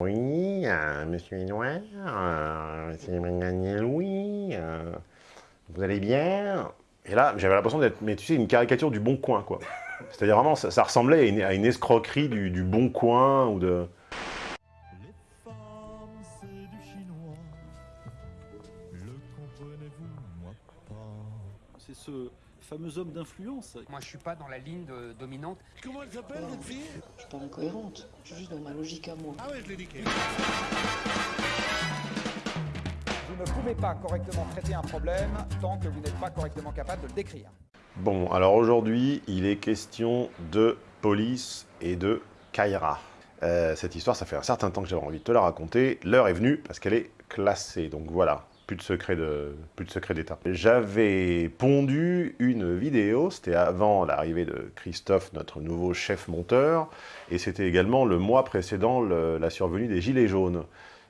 Oui, euh, monsieur Noir, euh, c'est Daniel Louis, euh, vous allez bien? Et là, j'avais l'impression d'être, mais tu sais, une caricature du Bon Coin, quoi. C'est-à-dire vraiment, ça, ressemblait à une, escroquerie du Bon Coin ou de... fameux homme d'influence. Moi, je suis pas dans la ligne de- dominante. Comment elle s'appelle, votre fille? Je suis pas incohérente, je suis juste dans ma logique à moi. Ah ouais, je l'ai niqué. Vous ne pouvez pas correctement traiter un problème tant que vous n'êtes pas correctement capable de le décrire. Bon, alors aujourd'hui, il est question de police et de Kaira. Euh, cette histoire, ça fait un certain temps que j'avais envie de te la raconter. L'heure est venue parce qu'elle est classée, donc voilà, plus de secret d'État. J'avais pondu une vidéo, c'était avant l'arrivée de Christophe, notre nouveau chef monteur, et c'était également le mois précédent la survenue des Gilets jaunes.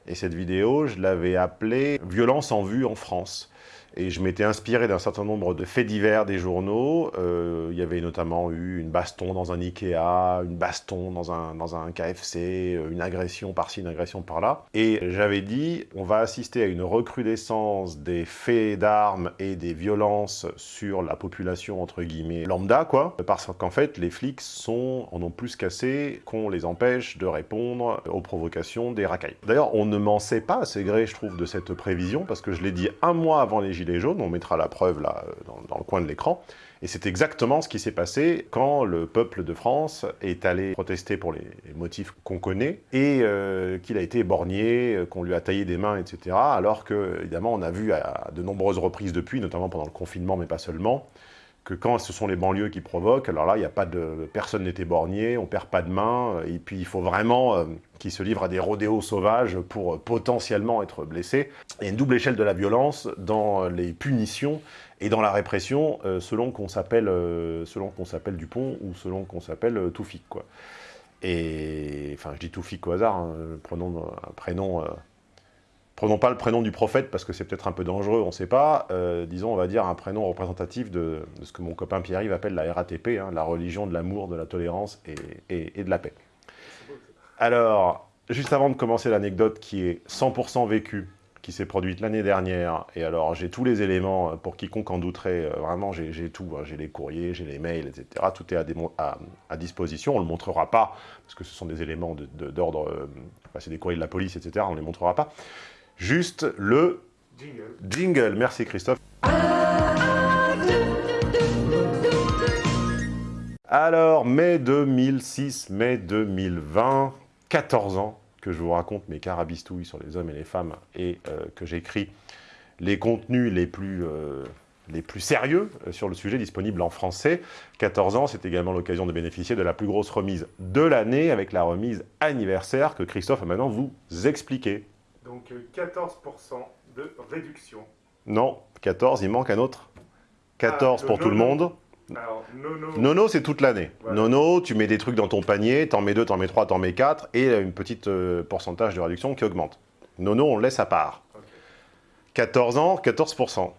Et cette vidéo, je l'avais appelée « Violence en vue en France ». Et je m'étais inspiré d'un certain nombre de faits divers des journaux. Euh, il y avait notamment eu une baston dans un Ikea, une baston dans un, dans un KFC, euh, une agression par-ci, une agression par-là. Et j'avais dit, on va assister à une recrudescence des faits d'armes et des violences sur la population, entre guillemets, lambda, quoi. Parce qu'en fait, les flics sont, en ont plus qu'assez qu'on les empêche de répondre aux provocations des racailles. D'ailleurs, on ne m'en sait pas assez gré, je trouve, de cette prévision, parce que je l'ai dit un mois avant les Gilets on mettra la preuve là, euh, dans, le coin de l'écran, et c'est exactement ce qui s'est passé quand le peuple de France est allé protester pour les motifs qu'on connaît, et euh, qu'il a été éborgné, euh, qu'on lui a taillé des mains, etc., alors que, évidemment, on a vu à de nombreuses reprises depuis, notamment pendant le confinement, mais pas seulement, que quand ce sont les banlieues qui provoquent, alors là, il n'y a pas de... personne n'est éborgné, on perd pas de main, et puis il faut vraiment euh, qu'ils se livrent à des rodéos sauvages pour euh, potentiellement être blessés. Il y a une double échelle de la violence dans les punitions et dans la répression, euh, selon qu'on s'appelle euh, selon qu'on Dupont ou selon qu'on s'appelle euh, Toufik, quoi. Et... Enfin, je dis Toufik au hasard, hein, prenons un prénom... Prenons pas le prénom du prophète parce que c'est peut-être un peu dangereux, on ne sait pas. Euh, disons, on va dire un prénom représentatif de, ce que mon copain Pierre-Yves appelle la RATP, hein, la religion de l'amour, de la tolérance et, de la paix. Alors, juste avant de commencer l'anecdote qui est 100% vécue, qui s'est produite l'année dernière, et alors j'ai tous les éléments euh, pour quiconque en douterait, euh, vraiment j'ai tout, hein, j'ai les courriers, j'ai les mails, etc. Tout est à, disposition, on ne le montrera pas, parce que ce sont des éléments d'ordre, enfin, c'est des courriers de la police, etc. On ne les montrera pas. Juste le jingle. Merci Christophe. Alors, mai 2006, mai 2020, 14 ans que je vous raconte mes carabistouilles sur les hommes et les femmes et euh, que j'écris les contenus les plus, euh, sérieux euh, sur le sujet disponibles en français. 14 ans, c'est également l'occasion de bénéficier de la plus grosse remise de l'année avec la remise anniversaire que Christophe va maintenant vous expliquer. Donc euh, 14% de réduction. Non, 14, il manque un autre. 14 Ah, pour tout le monde. Alors, nono, Nono, c'est toute l'année. Voilà. Nono, tu mets des trucs dans ton panier, t'en mets deux, t'en mets trois, t'en mets quatre, et une petite euh, pourcentage de réduction qui augmente. Nono, on le laisse à part. Ok. 14 ans, 14%. 14%.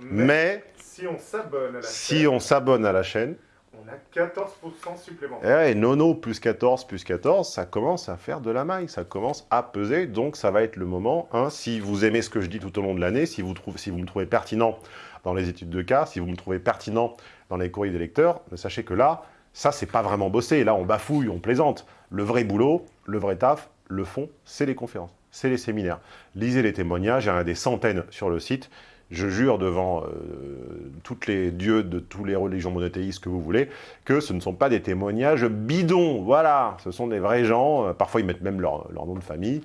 Mais, Mais si on s'abonne à la si chaîne, on s'abonne à la chaîne, on a 14% supplémentaire. eh, Nono plus 14 plus 14, ça commence à faire de la maille, ça commence à peser, donc ça va être le moment, si vous aimez ce que je dis tout au long de l'année, si, vous si vous me trouvez pertinent dans les études de cas, si vous me trouvez pertinent dans les courriers des lecteurs, sachez que là, ça c'est pas vraiment bossé, là on bafouille, on plaisante. Le vrai boulot, le vrai taf, le fond, c'est les conférences, c'est les séminaires. Lisez les témoignages, il y en a des centaines sur le site, je jure devant euh, toutes les dieux de toutes les religions monothéistes que vous voulez, que ce ne sont pas des témoignages bidons, voilà, ce sont des vrais gens, parfois ils mettent même leur, nom de famille,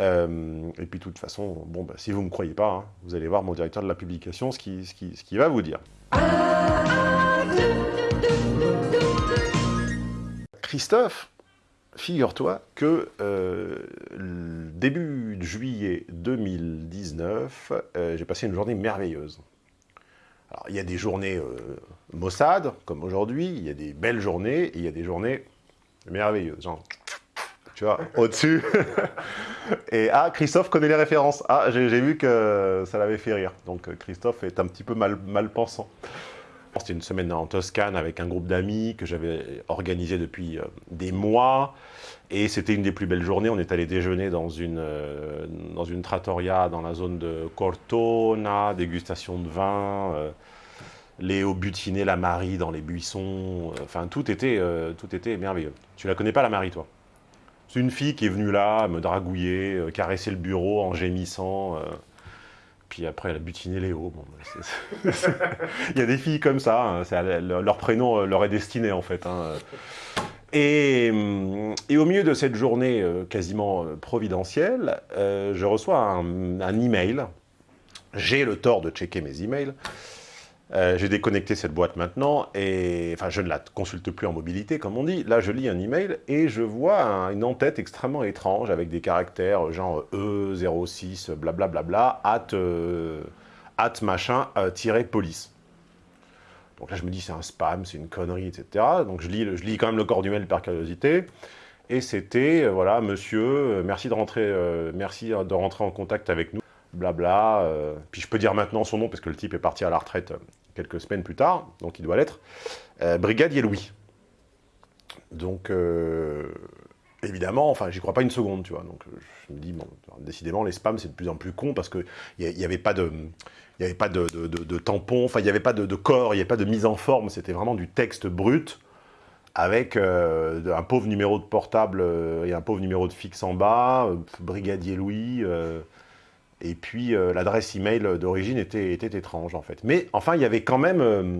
Euh, et puis de toute façon, bon, bah, si vous ne me croyez pas, hein, vous allez voir mon directeur de la publication ce qu'il ce qui, va vous dire. Christophe, figure-toi que euh, le début juillet 2019, euh, j'ai passé une journée merveilleuse. Alors, il y a des journées euh, maussades, comme aujourd'hui, il y a des belles journées, et il y a des journées merveilleuses, genre, tu vois, au-dessus. et ah, Christophe connaît les références. Ah, j'ai vu que ça l'avait fait rire. Donc, Christophe est un petit peu mal, mal pensant. C'était une semaine en Toscane avec un groupe d'amis que j'avais organisé depuis euh, des mois. Et c'était une des plus belles journées. On est allé déjeuner dans une, euh, dans une trattoria dans la zone de Cortona, dégustation de vin, euh, Léo butiner la Marie dans les buissons. Enfin, tout était, tout était merveilleux. Tu la connais pas, la Marie, toi? C'est une fille qui est venue là, me dragouiller, caresser le bureau en gémissant. Euh, puis après, elle a butiné Léo. Bon, bah, Il y a des filles comme ça, hein, leur prénom euh, leur est destiné en fait. hein. Et, hum, et au milieu de cette journée euh, quasiment euh, providentielle, euh, je reçois un, un email. J'ai le tort de checker mes emails. Euh, J'ai déconnecté cette boîte maintenant et enfin je ne la consulte plus en mobilité comme on dit. Là je lis un email et je vois un- une en-tête extrêmement étrange avec des caractères euh, genre E06 blablabla at, euh, at machin euh, tiré police. Donc là je me dis c'est un spam, c'est une connerie etc. Donc je lis, je lis quand même le corps du mail par curiosité. Et c'était, voilà, monsieur, merci de, rentrer, merci de rentrer en contact avec nous, blabla. euh, puis je peux dire maintenant son nom, parce que le type est parti à la retraite euh, quelques semaines plus tard, donc il doit l'être. Euh, Brigadier Louis. Donc, euh, évidemment, enfin, j'y crois pas une seconde, tu vois. Donc, je me dis, bon, décidément, les spams, c'est de plus en plus con, parce qu'il n'y avait pas de... Il n'y avait pas de, tampon, enfin, il n'y avait pas de, corps, il n'y avait pas de mise en forme, c'était vraiment du texte brut, avec un pauvre numéro de portable et un pauvre numéro de fixe en bas, Brigadier Louis, et puis euh, l'adresse email d'origine était, étrange en fait. Mais enfin, il y avait quand même, euh,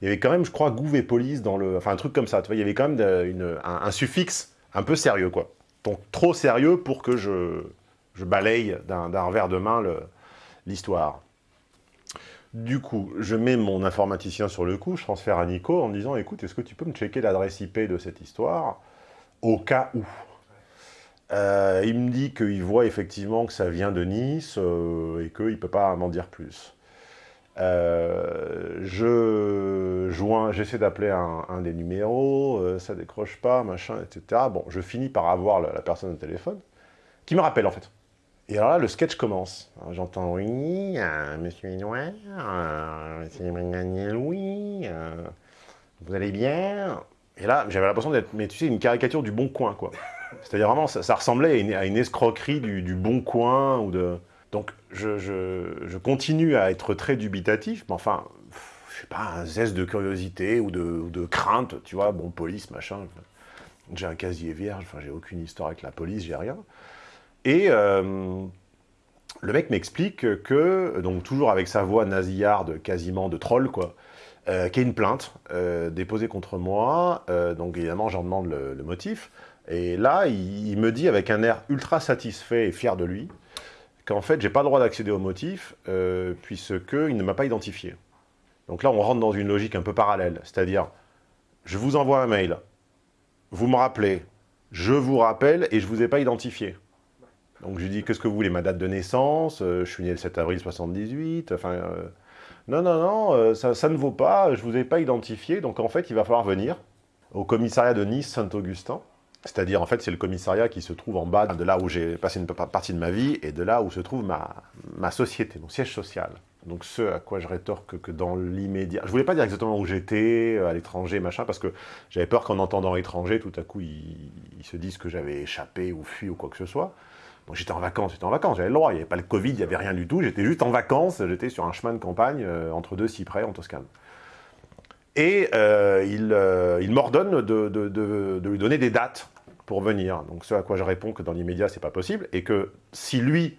il y avait quand même, je crois, Gouv et Police dans le, enfin un truc comme ça. Tu vois, il y avait quand même une- un, suffixe un peu sérieux quoi. Donc trop sérieux pour que je, je balaye d'un revers de main l'histoire. Du coup, je mets mon informaticien sur le coup, je transfère à Nico en me disant, écoute, est-ce que tu peux me checker l'adresse IP de cette histoire au cas où? Euh, il me dit qu'il voit effectivement que ça vient de Nice euh, et qu'il ne peut pas m'en dire plus. Euh, je j'essaie d'appeler un, des numéros, ça décroche pas, machin, etc. Bon, je finis par avoir la, personne au téléphone, qui me rappelle en fait. Et alors là, le sketch commence. J'entends, oui, monsieur c'est Brigadier Louis, euh, vous allez bien? Et là, j'avais l'impression d'être, mais tu sais, une caricature du bon coin, quoi. C'est-à-dire vraiment, ça, ressemblait à une, escroquerie du, bon coin ou de... Donc, je, continue à être très dubitatif, mais enfin, je sais pas, un zeste de curiosité ou de, crainte, tu vois, bon, police, machin. J'ai un casier vierge, enfin, j'ai aucune histoire avec la police, j'ai rien. Et euh, le mec m'explique que, donc toujours avec sa voix nasillarde, quasiment de troll, quoi, euh, qu'il y a une plainte euh, déposée contre moi. donc évidemment, j'en demande le motif. Et là, il, me dit avec un air ultra satisfait et fier de lui qu'en fait, j'ai pas le droit d'accéder au motif euh, puisqu'il ne m'a pas identifié. Donc là, on rentre dans une logique un peu parallèle. C'est-à-dire, je vous envoie un mail, vous me rappelez, je vous rappelle et je vous ai pas identifié. Donc je lui dis, qu'est-ce que vous voulez, ma date de naissance, euh, je suis né le 7 avril 78, enfin... euh, non, non, non, euh, ça, ça ne vaut pas, je vous ai pas identifié, donc en fait, il va falloir venir au commissariat de Nice-Saint-Augustin, c'est-à-dire, en fait, c'est le commissariat qui se trouve en bas de là où j'ai passé une pa- partie de ma vie et de là où se trouve ma, société, mon siège social. Donc ce à quoi je rétorque que dans l'immédiat... Je voulais pas dire exactement où j'étais, euh, à l'étranger, machin, parce que j'avais peur qu'en entendant étranger, tout à coup, ils, se disent que j'avais échappé ou fui ou quoi que ce soit. Bon, j'étais en vacances, j'étais en vacances, j'avais le droit, il n'y avait pas le Covid, il n'y avait rien du tout, j'étais juste en vacances, j'étais sur un chemin de campagne euh, entre deux cyprès en Toscane. Et euh, il, euh, m'ordonne de lui donner des dates pour venir. Donc ce à quoi je réponds que dans l'immédiat, c'est pas possible, et que si lui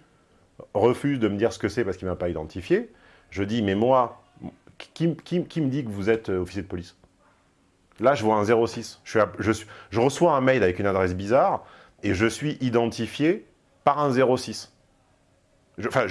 refuse de me dire ce que c'est parce qu'il ne m'a pas identifié, je dis, mais moi, qui, qui- me dit que vous êtes euh, officier de police? Là, je vois un 06. Je, suis à- je suis- je reçois un mail avec une adresse bizarre, et je suis identifié par un 06. Enfin,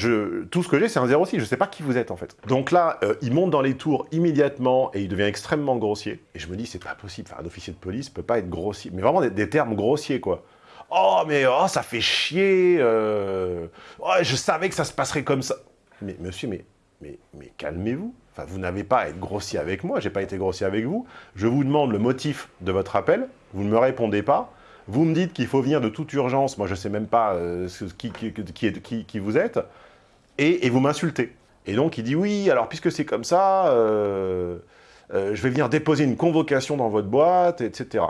tout ce que j'ai, c'est un 06. Je ne sais pas qui vous êtes, en fait. Donc là, euh, il monte dans les tours immédiatement et il devient extrêmement grossier. Et je me dis, c'est pas possible. Un officier de police peut pas être grossier. Mais vraiment des, termes grossiers, quoi. Oh, mais oh, ça fait chier. euh, oh, je savais que ça se passerait comme ça. Mais monsieur, mais, mais, mais calmez-vous. Vous n'avez pas à être grossier avec moi. J'ai pas été grossier avec vous. Je vous demande le motif de votre appel. Vous ne me répondez pas. Vous me dites qu'il faut venir de toute urgence, moi je ne sais même pas euh, qui, vous êtes, et, vous m'insultez. Et donc, il dit, oui, alors puisque c'est comme ça, euh, euh, je vais venir déposer une convocation dans votre boîte, etc.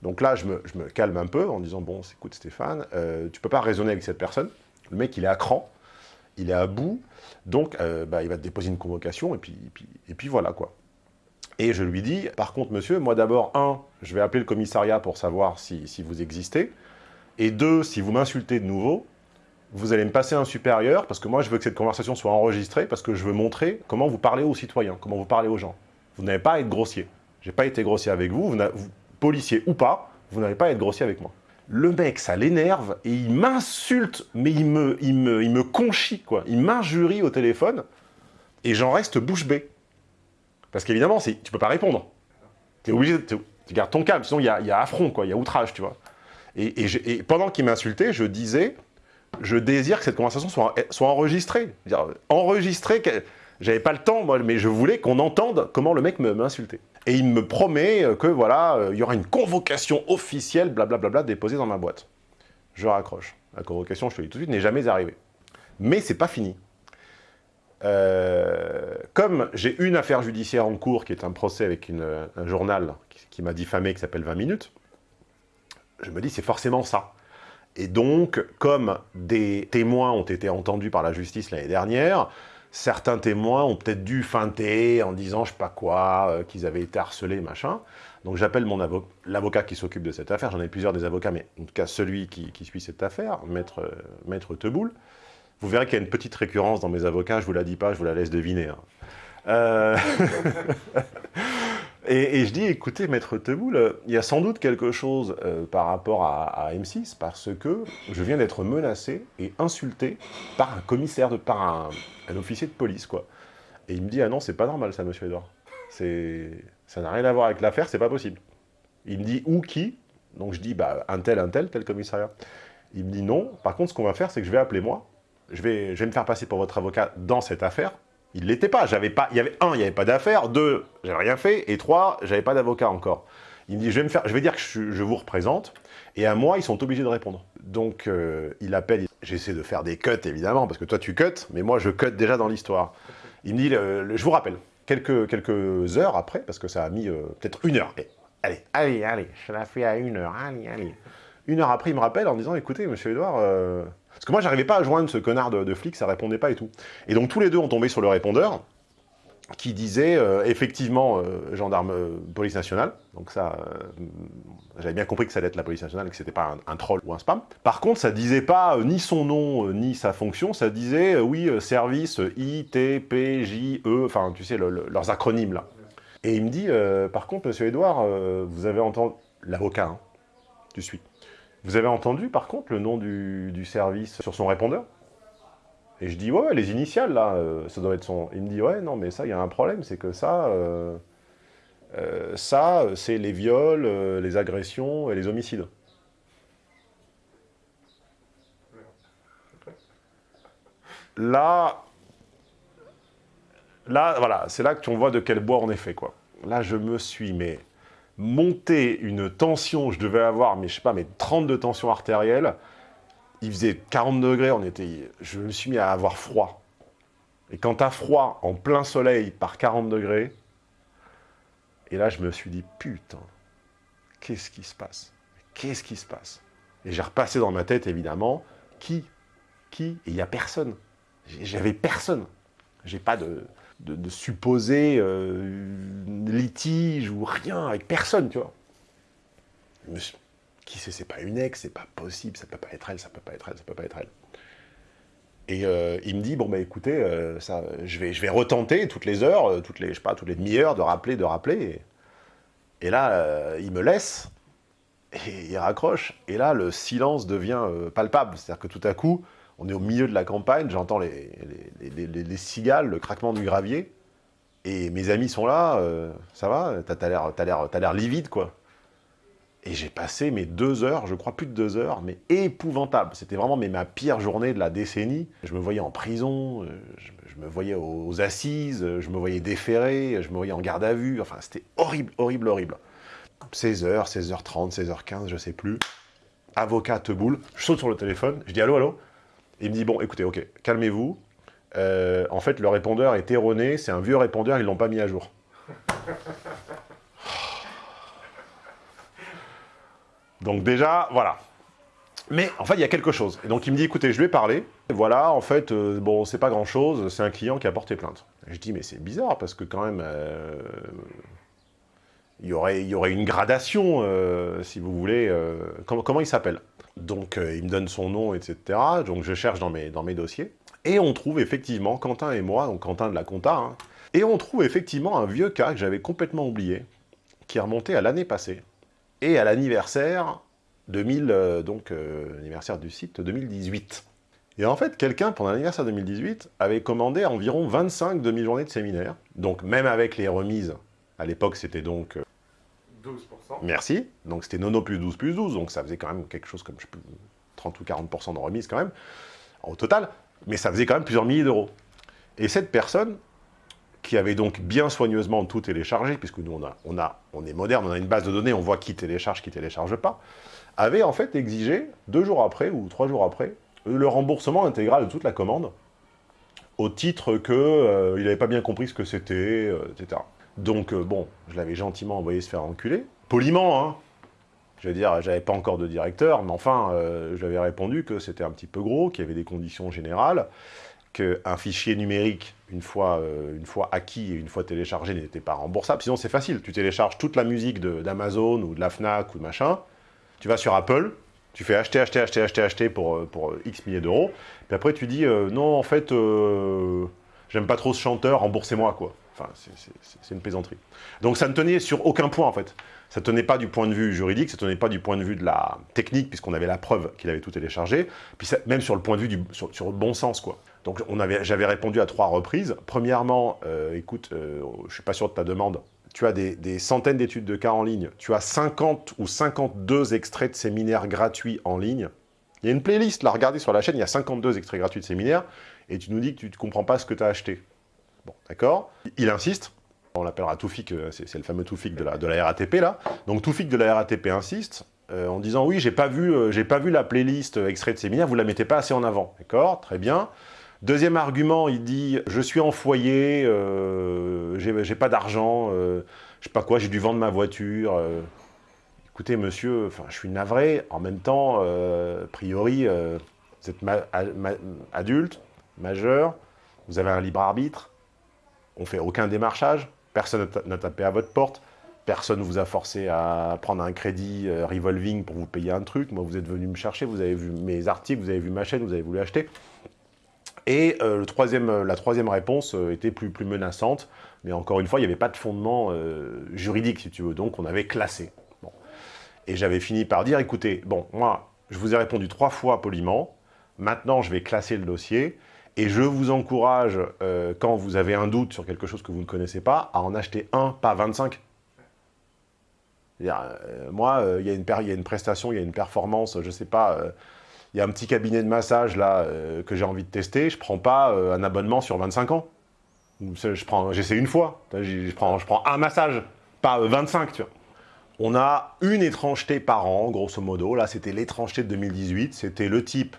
Donc là, je me, calme un peu en disant, bon, écoute Stéphane, tu peux pas raisonner avec cette personne. Le mec, il est à cran, il est à bout, donc bah, il va te déposer une convocation, et puis voilà, quoi. Et je lui dis, par contre, monsieur, moi d'abord, un, je vais appeler le commissariat pour savoir si, vous existez, et deux, si vous m'insultez de nouveau, vous allez me passer un supérieur, parce que moi, je veux que cette conversation soit enregistrée, parce que je veux montrer comment vous parlez aux citoyens, comment vous parlez aux gens. Vous n'avez pas à être grossier. J'ai pas été grossier avec vous, policier ou pas, vous n'avez pas à être grossier avec moi. Le mec, ça l'énerve, et il m'insulte, mais il me, il, me, il me conchit, quoi. Il m'injurie au téléphone, et j'en reste bouche bée. Parce qu'évidemment, tu peux pas répondre. Tu gardes ton calme, sinon il y a, affront, il y a outrage, tu vois. Et, pendant qu'il m'insultait, je disais, je désire que cette conversation soit, enregistrée. C'est-à-dire, Enregistrée, j'avais pas le temps, mais je voulais qu'on entende comment le mec me- m'insultait. Et il me promet euh, que voilà, euh, il y aura une convocation officielle, blablabla, déposée dans ma boîte. Je raccroche. La convocation, je te le dis tout de suite, n'est jamais arrivée. Mais c'est pas fini. Euh, comme j'ai une affaire judiciaire en cours, qui est un procès avec un journal qui, m'a diffamé, qui s'appelle 20 minutes, je me dis c'est forcément ça. Et donc, comme des témoins ont été entendus par la justice l'année dernière, certains témoins ont peut-être dû feinter en disant je sais pas quoi, euh, qu'ils avaient été harcelés, machin. Donc j'appelle mon avo- l'avocat qui s'occupe de cette affaire, j'en ai plusieurs des avocats, mais en tout cas celui qui, suit cette affaire, Maître, euh, Maître Teboul. Vous verrez qu'il y a une petite récurrence dans mes avocats, je vous la dis pas, je vous la laisse deviner. hein. Euh, et, je dis, écoutez, Maître Teboul, euh, il y a sans doute quelque chose euh, par rapport à, à M6, parce que je viens d'être menacé et insulté par un commissaire, de, par un, officier de police, quoi. Et il me dit, ah non, c'est pas normal ça, monsieur Edouard. Ça n'a rien à voir avec l'affaire, c'est pas possible. Il me dit, où, qui? Donc je dis, bah, un tel, un tel, tel commissariat. Il me dit, non, par contre, ce qu'on va faire, c'est que je vais appeler moi, je vais, je vais me faire passer pour votre avocat dans cette affaire. Il l'était pas, j'avais pas, il y avait un, il n'y avait pas d'affaire, deux, j'avais rien fait, et trois, j'avais pas d'avocat encore. Il me dit, je vais, me faire, je vais dire que je, je vous représente, et à moi, ils sont obligés de répondre. Donc, euh, il appelle, j'essaie de faire des cuts, évidemment, parce que toi, tu cuts, mais moi, je cut déjà dans l'histoire. Il me dit, le- le- je vous rappelle, quelques, quelques heures après, parce que ça a mis euh, peut-être une heure. Et, allez, allez, allez, je la fais à une heure, allez, allez. Une heure après, il me rappelle en disant, écoutez, monsieur Edouard, euh, parce que moi, j'arrivais pas à joindre ce connard de, flic, ça répondait pas et tout. Et donc, tous les deux ont tombé sur le répondeur, qui disait, euh, effectivement, euh, gendarme, euh, police nationale. Donc ça, j'avais bien compris que ça allait être la police nationale, que c'était pas un, troll ou un spam. Par contre, ça disait pas ni son nom, ni sa fonction, ça disait, oui, service I, E, enfin, tu sais, le- le- leurs acronymes, là. Et il me dit, par contre, monsieur Edouard, vous avez entendu... L'avocat, hein, tu suis. Vous avez entendu, par contre, le nom du, service sur son répondeur? Et je dis, ouais, ouais, les initiales, là, euh, ça doit être son... Il me dit, ouais, non, mais ça, il y a un problème, c'est que ça, euh, euh, ça, c'est les viols, les agressions et les homicides. Là, là, voilà, c'est là que tu vois de quel bois on est fait, quoi. Là, je me suis, mais monté une tension, je devais avoir, mais je sais pas, mais 30 de tension. Il faisait 40 degrés, on était, je me suis mis à avoir froid. Et quand t'as froid en plein soleil par 40 degrés, et là je me suis dit, putain, qu'est-ce qui se passe? Qu'est-ce qui se passe? Et j'ai repassé dans ma tête, évidemment, qui? Qui? Et il n'y a personne. J'avais personne. J'ai pas de, de, de supposé euh, litige ou rien avec personne, tu vois. Qui c'est C'est pas une ex, c'est pas possible, ça peut pas être elle, ça peut pas être elle, ça peut pas être elle. Et euh, il me dit bon bah écoutez, euh, ça, je vais, je vais retenter toutes les heures, euh, toutes les, je sais pas, toutes les demi-heures de rappeler, de rappeler. Et, là, il me laisse et il raccroche. Et là, le silence devient palpable. C'est-à-dire que tout à coup, on est au milieu de la campagne, j'entends les, les, les- les- les cigales, le craquement du gravier. Et mes amis sont là, euh, ça va T'as l'air livide, quoi. Et j'ai passé mes deux heures, je crois plus de deux heures, mais épouvantable. C'était vraiment ma pire journée de la décennie. Je me voyais en prison, euh, je, me voyais aux, assises, je me voyais déféré, je me voyais en garde à vue. Enfin, c'était horrible, horrible, horrible. 16h, 16h30, 16h15, je sais plus. Avocat te boule, je saute sur le téléphone, je dis allô, allô? Il me dit bon, écoutez, ok, calmez-vous. Euh, en fait, le répondeur est erroné, c'est un vieux répondeur, ils l'ont pas mis à jour. Donc déjà, voilà. Mais en fait, il y a quelque chose. Et donc il me dit, écoutez, je lui ai parlé. Voilà, en fait, euh, bon, c'est pas grand-chose, c'est un client qui a porté plainte. Je dis, mais c'est bizarre, parce que quand même, euh, il, y aurait, y aurait une gradation, euh, si vous voulez. comment, comment il s'appelle? Donc euh, il me donne son nom, etc. Donc je cherche dans mes, dossiers. Et on trouve effectivement, Quentin et moi, donc Quentin de la compta, hein, et on trouve effectivement un vieux cas que j'avais complètement oublié, qui remonté à l'année passée, et à l'anniversaire 2000, euh, donc euh, du site 2018. Et en fait, quelqu'un, pendant l'anniversaire 2018, avait commandé environ 25 demi-journées de séminaire. Donc même avec les remises, à l'époque c'était donc... euh, 12%. merci, donc c'était nono plus 12 plus 12, donc ça faisait quand même quelque chose comme je sais plus, 30 ou 40% de remise quand même, au total, mais ça faisait quand même plusieurs milliers d'euros. Et cette personne, qui avait donc bien soigneusement tout téléchargé, puisque nous on, a, on, a, on est moderne, on a une base de données, on voit qui télécharge, qui télécharge pas, avait en fait exigé, deux jours après ou trois jours après, le remboursement intégral de toute la commande, au titre que euh, n'avait pas bien compris ce que c'était, euh, etc. Donc euh, bon, je l'avais gentiment envoyé se faire enculer, poliment, hein. Je veux dire, j'avais pas encore de directeur, mais enfin, euh, je lui avais répondu que c'était un petit peu gros, qu'il y avait des conditions générales, qu'un fichier numérique, une fois, euh, une fois acquis et une fois téléchargé, n'était pas remboursable. Sinon, c'est facile. Tu télécharges toute la musique d'Amazon ou de la FNAC ou de machin, tu vas sur Apple, tu fais acheter, acheter, acheter, acheter, acheter pour, euh, X milliers d'euros, puis après tu dis, non, en fait, j'aime pas trop ce chanteur, remboursez-moi, quoi. Enfin, c'est- une plaisanterie. Donc ça ne tenait sur aucun point, en fait. Ça tenait pas du point de vue juridique, ça tenait pas du point de vue de la technique, puisqu'on avait la preuve qu'il avait tout téléchargé, puis même sur le point de vue du bon sens, quoi. Donc j'avais répondu à trois reprises. Premièrement, euh, écoute, euh, je suis pas sûr de ta demande. Tu as des, des centaines d'études de cas en ligne. Tu as 50 ou 52 extraits de séminaires gratuits en ligne. Il y a une playlist, là, regardez sur la chaîne, il y a 52 extraits gratuits de séminaires, et tu nous dis que tu ne comprends pas ce que tu as acheté. Bon, d'accord Il insiste, on l'appellera Toufik, euh, c'est le fameux Toufik de la, RATP, là. Donc Toufik de la RATP insiste, euh, en disant « Oui, j'ai pas, vu, euh, pas vu la playlist extrait de séminaire, vous la mettez pas assez en avant. » D'accord? Très bien. Deuxième argument, il dit « Je suis en foyer, j'ai pas d'argent, je sais pas quoi, j'ai dû vendre ma voiture. Écoutez, monsieur, je suis navré. En même temps, a priori, vous êtes adulte, majeur, vous avez un libre arbitre, on fait aucun démarchage, personne n'a ta- n'a tapé à votre porte, personne ne vous a forcé à prendre un crédit euh, revolving pour vous payer un truc. Moi, vous êtes venu me chercher, vous avez vu mes articles, vous avez vu ma chaîne, vous avez voulu acheter. Et euh, euh, la troisième réponse était plus, menaçante, mais encore une fois, il n'y avait pas de fondement juridique, si tu veux, donc on avait classé. Et j'avais fini par dire, écoutez, bon, moi, je vous ai répondu trois fois poliment, maintenant je vais classer le dossier, et je vous encourage, euh, quand vous avez un doute sur quelque chose que vous ne connaissez pas, à en acheter un, pas 25. C'est-à-dire, euh, moi, euh, il y, a une prestation, il y a une performance, je sais pas, il y a un petit cabinet de massage là que j'ai envie de tester, je prends pas un abonnement sur 25 ans. J'essaie une fois, je prends, je prends un massage, pas euh, 25, tu vois. On a une étrangeté par an, grosso modo. Là, c'était l'étrangeté de 2018. C'était le type,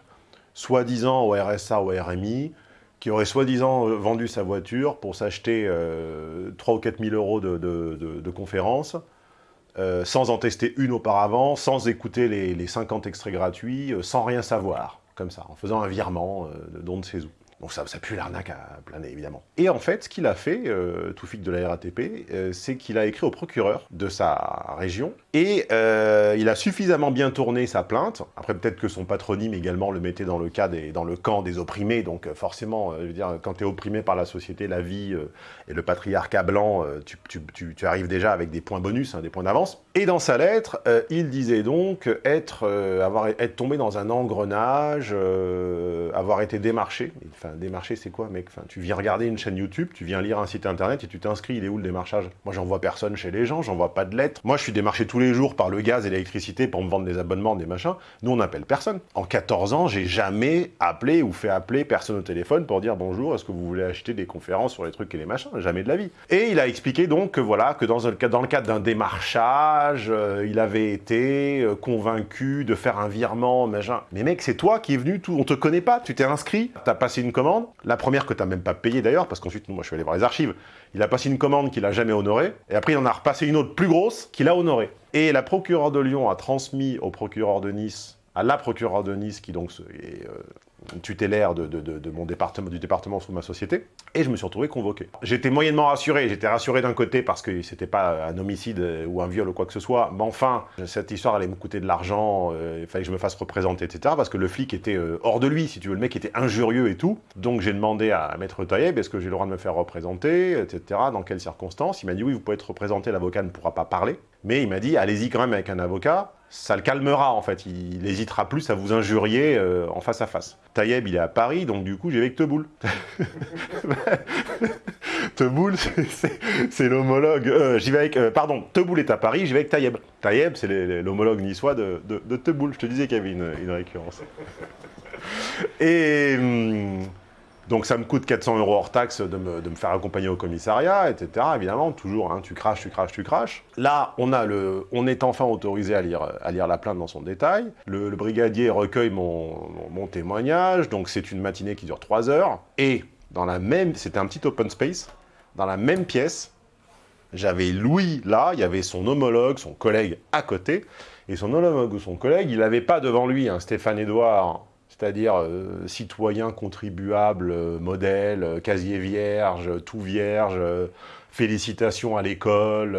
soi-disant au RSA ou au RMI, qui aurait soi-disant euh, vendu sa voiture pour s'acheter euh, 3 ou 4 000 euros de, conférences, euh, sans en tester une auparavant, sans écouter les, les 50 extraits gratuits, euh, sans rien savoir, comme ça, en faisant un virement de don de ses où. Donc ça, ça pue l'arnaque à planer, évidemment. Et en fait, ce qu'il a fait, euh, Toufik de la RATP, c'est qu'il a écrit au procureur de sa région, et euh, il a suffisamment bien tourné sa plainte, après peut-être que son patronyme également le mettait dans le, cas des, dans le camp des opprimés, donc euh, forcément, euh, quand tu es opprimé par la société, la vie et le patriarcat blanc, tu, arrives déjà avec des points bonus, hein, des points d'avance. Et dans sa lettre, il disait donc être, avoir, être tombé dans un engrenage, avoir été démarché. Enfin, démarché, c'est quoi, mec? Tu viens regarder une chaîne YouTube, tu viens lire un site internet et tu t'inscris. Il est où le démarchage? Moi, j'en vois personne chez les gens, j'en vois pas de lettres. Moi, je suis démarché tous les jours par le gaz et l'électricité pour me vendre des abonnements, des machins. Nous, on n'appelle personne. En 14 ans, j'ai jamais appelé ou fait appeler personne au téléphone pour dire bonjour, est-ce que vous voulez acheter des conférences sur les trucs et les machins? Jamais de la vie. Et il a expliqué donc que voilà, que dans, le cadre d'un démarchage, euh, il avait été euh, convaincu de faire un virement, machin. Mais mec, c'est toi qui es venu, tout, on te connaît pas, tu t'es inscrit, t'as passé une, commande, la première que tu n'as même pas payée d'ailleurs, parce qu'ensuite, moi je suis allé voir les archives, il a passé une commande qu'il a jamais honorée, et après il en a repassé une autre plus grosse qu'il a honorée. Et la procureure de Lyon a transmis au procureur de Nice, à la procureure de Nice, qui donc est euh, tutélaire de, mon département, du département sous ma société, et je me suis retrouvé convoqué. J'étais moyennement rassuré, j'étais rassuré d'un côté parce que c'était pas un homicide ou un viol ou quoi que ce soit, mais enfin, cette histoire allait me coûter de l'argent, euh, il fallait que je me fasse représenter, etc., parce que le flic était euh, hors de lui, si tu veux, le mec était injurieux et tout, donc j'ai demandé à Maître Taïeb, est-ce que j'ai le droit de me faire représenter, etc., dans quelles circonstances? Il m'a dit oui, vous pouvez être représenté, l'avocat ne pourra pas parler, mais il m'a dit, allez-y quand même avec un avocat, ça le calmera en fait, il n'hésitera plus à vous injurier euh, en face à face. Taïeb, il est à Paris, donc du coup, j'y vais avec Teboul. Teboul, c'est- l'homologue. euh, euh, pardon, Teboul est à Paris, j'y vais avec Taïeb. Taïeb, c'est l'homologue niçois de, de, Teboul. Je te disais qu'il y avait une, une récurrence. Et. hum, donc ça me coûte 400 euros hors taxe de me, faire accompagner au commissariat, etc. Évidemment, toujours, hein, tu craches, tu craches, tu craches. Là, on, est enfin autorisé à lire, la plainte dans son détail. Le, brigadier recueille mon, mon- témoignage, donc c'est une matinée qui dure 3 heures. Et dans la même, c'était un petit open space, dans la même pièce, j'avais Louis là, il y avait son homologue, son collègue à côté, et son homologue ou son collègue, il n'avait pas devant lui un Stéphane Edouard, c'est-à-dire euh, citoyen, contribuable, euh, modèle, euh, casier vierge, tout vierge, félicitations à l'école,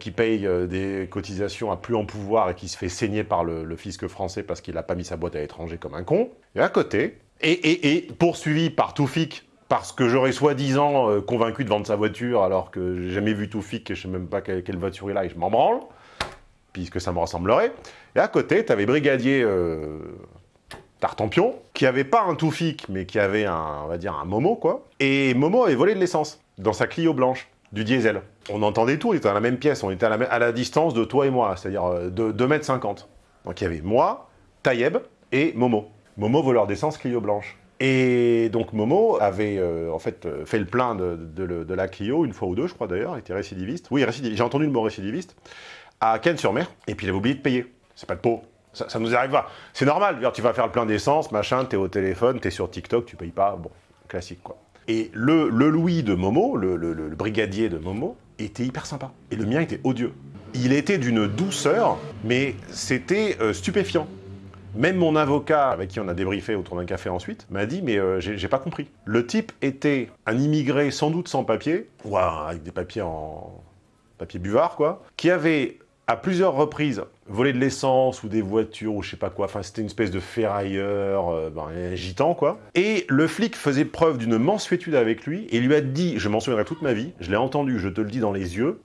qui paye des cotisations à plus en pouvoir et qui se fait saigner par le, fisc français parce qu'il n'a pas mis sa boîte à l'étranger comme un con. Et à côté, et, et- et poursuivi par Toufik, parce que j'aurais soi-disant convaincu de vendre sa voiture alors que j'ai jamais vu Toufik et je sais même pas quelle, quelle voiture il a et je m'en branle, puisque ça me ressemblerait. Et à côté, tu avais Brigadier euh, Tartampion, qui avait pas un Toufik, mais qui avait un, on va dire, un Momo, quoi. Et Momo avait volé de l'essence dans sa Clio blanche, du diesel. On entendait tout, on était dans la même pièce, on était à la, distance de toi et moi, c'est-à-dire euh, de 2 mètres 50. Donc il y avait moi, Taïeb et Momo. Momo voleur d'essence Clio blanche. Et donc Momo avait euh, en fait euh, fait le plein de, de la Clio une fois ou deux, je crois d'ailleurs, il était récidiviste. Oui, récidiviste. j'ai entendu le mot récidiviste à Cannes-sur-Mer, et puis il avait oublié de payer. C'est pas de pot. Ça, ça nous arrive pas. C'est normal, tu vas faire le plein d'essence, machin, t'es au téléphone, t'es sur TikTok, tu payes pas, bon, classique quoi. Et le, le Louis de Momo, le, le- le- brigadier de Momo, était hyper sympa. Et le mien était odieux. Il était d'une douceur, mais c'était euh, stupéfiant. Même mon avocat, avec qui on a débriefé autour d'un café ensuite, m'a dit mais euh, j'ai pas compris. Le type était un immigré sans doute sans papier, ou avec des papiers en papier buvard quoi, qui avait à plusieurs reprises volé de l'essence ou des voitures ou je sais pas quoi, enfin c'était une espèce de ferrailleur, euh, ben, un gitan quoi. Et le flic faisait preuve d'une mansuétude avec lui et lui a dit, je m'en souviendrai toute ma vie, je l'ai entendu, je te le dis dans les yeux,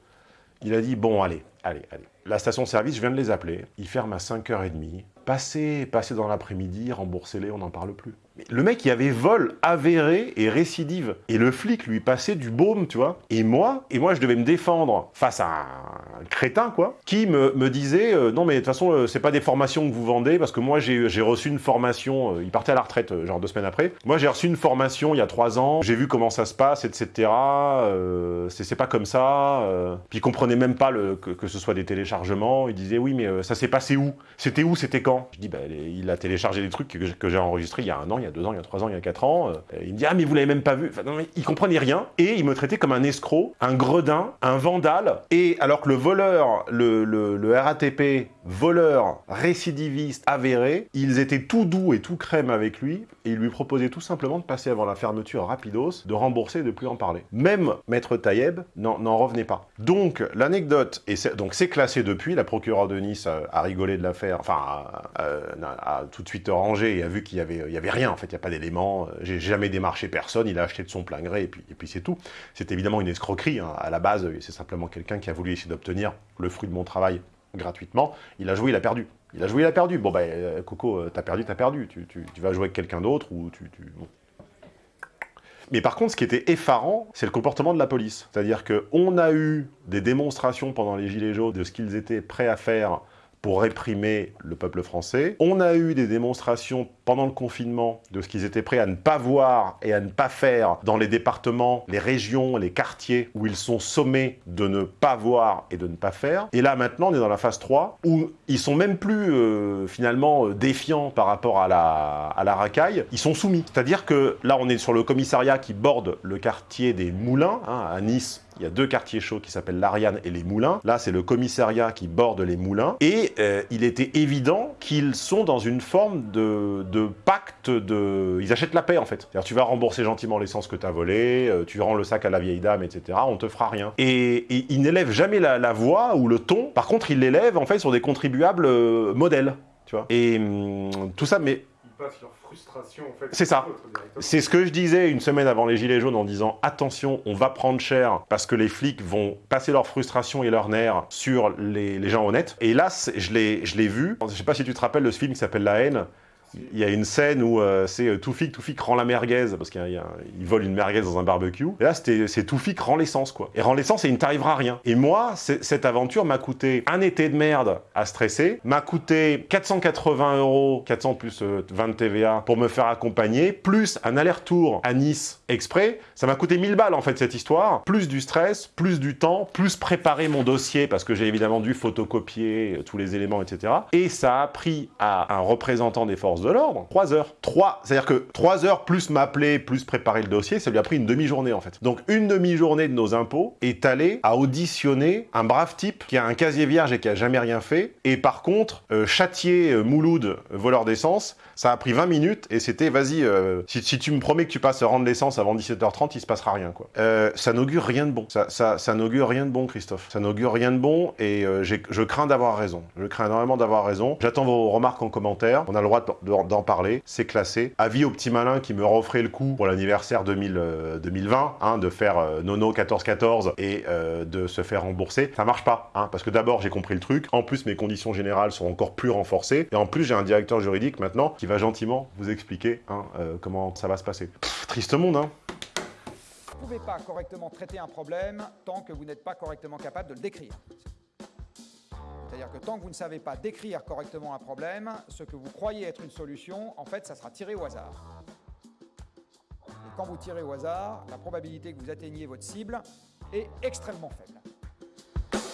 il a dit bon allez, allez, allez. La station-service, je viens de les appeler, ils ferment à 5h30, passez, passez dans l'après-midi, remboursez-les, on n'en parle plus. Le mec, il avait vol avéré et récidive. Et le flic lui passait du baume, tu vois. Et moi, et moi, je devais me défendre face à un crétin, quoi, qui me, me disait euh, non, mais de toute façon, euh, c'est pas des formations que vous vendez, parce que moi, j'ai reçu une formation. euh, il partait à la retraite, euh, genre deux semaines après. Moi, j'ai reçu une formation il y a trois ans. J'ai vu comment ça se passe, etc. C'est pas comme ça. Puis il comprenait même pas que, que ce soit des téléchargements. Il disait oui, mais euh, ça s'est passé où? C'était où? C'était quand? Je dis les- il a téléchargé des trucs que, j'ai- enregistrés il y a un an, il y a deux ans, il y a trois ans, il y a quatre ans. euh. il me dit ah mais vous l'avez même pas vu. Enfin, il comprenait rien et il me traitait comme un escroc, un gredin, un vandale. Et alors que le voleur, le, le- le RATP, voleur, récidiviste, avéré, ils étaient tout doux et tout crème avec lui et ils lui proposaient tout simplement de passer avant la fermeture rapidos, de rembourser et de plus en parler. Même Maître Taïeb n'en revenait pas. Donc l'anecdote, et donc c'est classé depuis, la procureure de Nice a, rigolé de l'affaire, enfin a, tout de suite rangé et a vu qu'il y avait, avait rien en fait, il n'y a pas d'éléments, j'ai jamais démarché personne, il a acheté de son plein gré et puis, et puis c'est tout. C'est évidemment une escroquerie, hein. à la base c'est simplement quelqu'un qui a voulu essayer d'obtenir le fruit de mon travail gratuitement, il a joué, il a perdu. Il a joué, il a perdu. Bon, ben, euh, Coco, euh, t'as perdu, t'as perdu. Tu, tu- vas jouer avec quelqu'un d'autre ou tu... tu- bon. Mais par contre, ce qui était effarant, c'est le comportement de la police. C'est-à-dire qu'on a eu des démonstrations pendant les Gilets jaunes de ce qu'ils étaient prêts à faire pour réprimer le peuple français. On a eu des démonstrations pendant le confinement de ce qu'ils étaient prêts à ne pas voir et à ne pas faire dans les départements, les régions, les quartiers où ils sont sommés de ne pas voir et de ne pas faire. Et là, maintenant, on est dans la phase 3 où ils sont même plus euh, finalement euh, défiants par rapport à la, à la racaille, ils sont soumis. C'est-à-dire que là, on est sur le commissariat qui borde le quartier des Moulins, hein, à Nice, il y a deux quartiers chauds qui s'appellent l'Ariane et les Moulins. Là, c'est le commissariat qui borde les Moulins. Et euh, il était évident qu'ils sont dans une forme de, de, pacte de... Ils achètent la paix, en fait. C'est-à-dire, tu vas rembourser gentiment l'essence que tu as volé, euh, tu rends le sac à la vieille dame, etc. On te fera rien. Et, et ils n'élèvent jamais la, la, voix ou le ton. Par contre, ils l'élèvent, en fait, sur des contribuables euh, modèles. Tu vois Et hum, tout ça, mais leur frustration en fait. C'est ça. C'est ce que je disais une semaine avant les Gilets jaunes en disant attention, on va prendre cher parce que les flics vont passer leur frustration et leur nerfs sur les, les gens honnêtes. Et là, je l'ai vu. Je sais pas si tu te rappelles de ce film qui s'appelle La haine il y a une scène où euh, c'est euh, Toufik, Toufik rend la merguez, parce qu'il vole une merguez dans un barbecue. Et là, c'est Toufik rend l'essence, quoi. Et rend l'essence et il ne t'arrivera rien. Et moi, cette aventure m'a coûté un été de merde à stresser, m'a coûté 480 euros, 400 plus 20 euh, TVA, pour me faire accompagner, plus un aller-retour à Nice exprès. Ça m'a coûté 1000 balles, en fait, cette histoire. Plus du stress, plus du temps, plus préparer mon dossier, parce que j'ai évidemment dû photocopier tous les éléments, etc. Et ça a pris à un représentant des forces de l'ordre, 3 heures. 3, c'est-à-dire que 3 heures plus m'appeler, plus préparer le dossier, ça lui a pris une demi-journée en fait. Donc une demi-journée de nos impôts est allée à auditionner un brave type qui a un casier vierge et qui a jamais rien fait, et par contre, euh, châtier euh, Mouloud, voleur d'essence, ça a pris 20 minutes, et c'était, vas-y, euh, si, tu me promets que tu passes rendre l'essence avant 17h30, il se passera rien, quoi. Euh, ça n'augure rien de bon. Ça, ça, ça n'augure rien de bon, Christophe. Ça n'augure rien de bon, et euh, je crains d'avoir raison. Je crains énormément d'avoir raison. J'attends vos remarques en commentaire. On a le droit d'en parler. C'est classé. Avis au petit malin qui me referait le coup pour l'anniversaire 2020, hein, de faire Nono 14-14 et de se faire rembourser. Ça marche pas, hein, parce que d'abord, j'ai compris le truc. En plus, mes conditions générales sont encore plus renforcées. Et en plus, j'ai un directeur juridique maintenant qui va gentiment vous expliquer hein, euh, comment ça va se passer. Pff, triste monde, hein Vous ne pouvez pas correctement traiter un problème tant que vous n'êtes pas correctement capable de le décrire. C'est-à-dire que tant que vous ne savez pas décrire correctement un problème, ce que vous croyez être une solution, en fait, ça sera tiré au hasard. Et quand vous tirez au hasard, la probabilité que vous atteigniez votre cible est extrêmement faible.